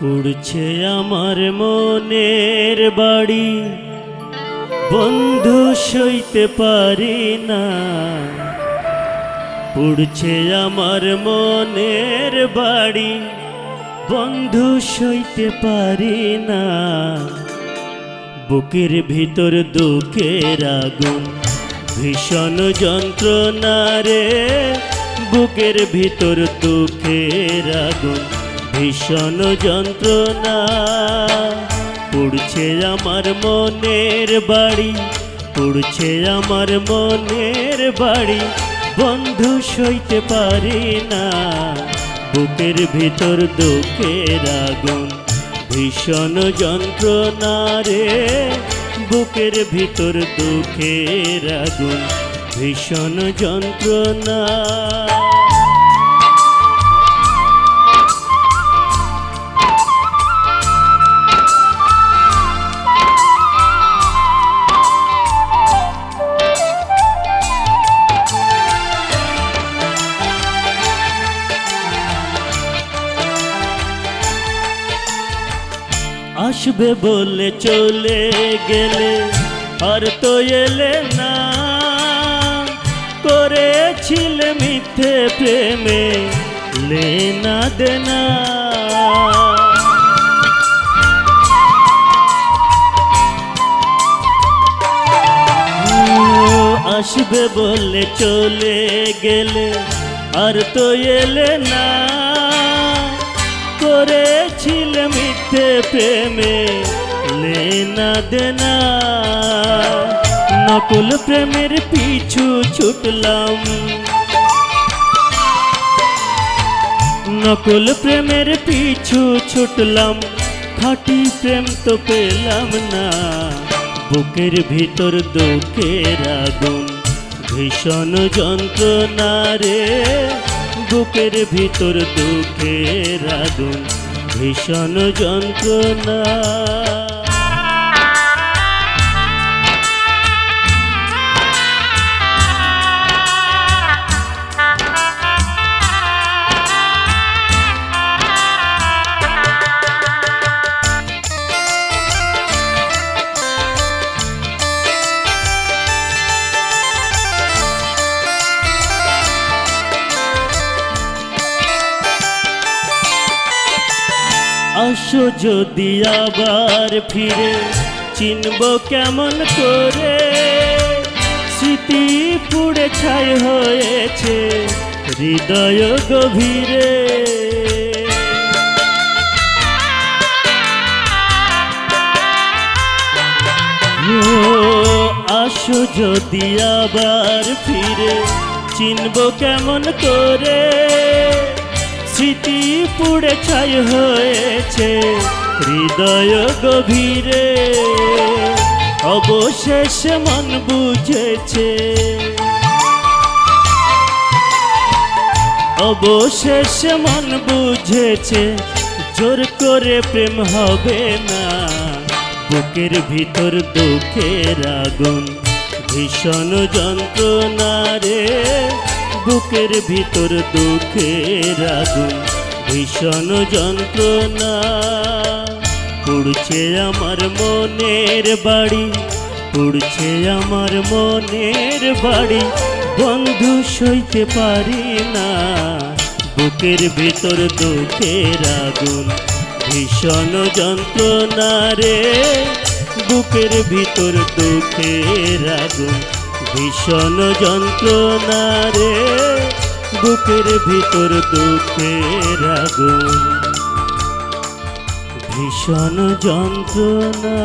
পুড়ছে আমার মনের বাড়ি। বন্ধু সইতে পারি না। পুড়ছে আমার মনের বাড়ি। বন্ধু সইতে পারি না। বুকের ভিতর দুঃখের আগুন। ভীষণ যন্ত্রণা রে বুকের ভিতর দুঃখের আগুন। ভীষণ যন্ত্রণা পুড়ছে আমার মনের বাড়ি। পুড়ছে আমার মনের বাড়ি। বন্ধু সইতে পারি না। বুকের ভিতর দুঃখের আগুন। ভীষণ যন্ত্রণা রে। বুকের ভিতর দুঃখের আগুন ভীষণ যন্ত্রণা। আসবে বলে চলে গেলে আর তো এলে না। করেছিলে মিথ্যে প্রেমে লেনা দেনা আসবে বলে চলে গেলে আর তো এলে না। করেছিল মিথ্যে প্রেমে? লেনা দেনা। নকুল প্রেমের পিছু ছুটলাম। নকুল প্রেমের পিছু ছুটলাম। খাটি প্রেম তো পেলাম না। বুকের ভিতর দুঃখের আগুন। ভীষণ যন্ত্রণা রে। বুকের ভিতর দুঃখের আগুন ভীষণ যন্ত্রণা। আসো যদি আবার ফিরে, চিনব কেমন করে। স্মৃতি পুড়ে ছাই হয়েছে, হৃদয় গভীরে। আসো যদি আবার ফিরে, চিনব কেমন করে। স্মৃতি পুড়ে ছাই হয়েছে, হৃদয় গভীরে। অবশেষ মন বুঝেছে। অবশেষ মন বুঝেছে, জোর করে প্রেম হবে না। বুকের ভিতর দুঃখের আগুন, ভীষণ যন্ত্রণা রে। বুকের ভিতর দুঃখের আগুন, ভীষণ যন্ত্রণা। পুড়ছে আমার মনের বাড়ি, পুড়ছে আমার মনের বাড়ি। বন্ধু সইতে পারি না, বুকের ভিতর দুঃখের আগুন, ভীষণ যন্ত্রণা রে। বুকের ভিতর দুঃখের আগুন ভীষণ যন্ত্রণা রে বুকের ভিতর দুঃখের আগুন। ভীষণ যন্ত্রণা।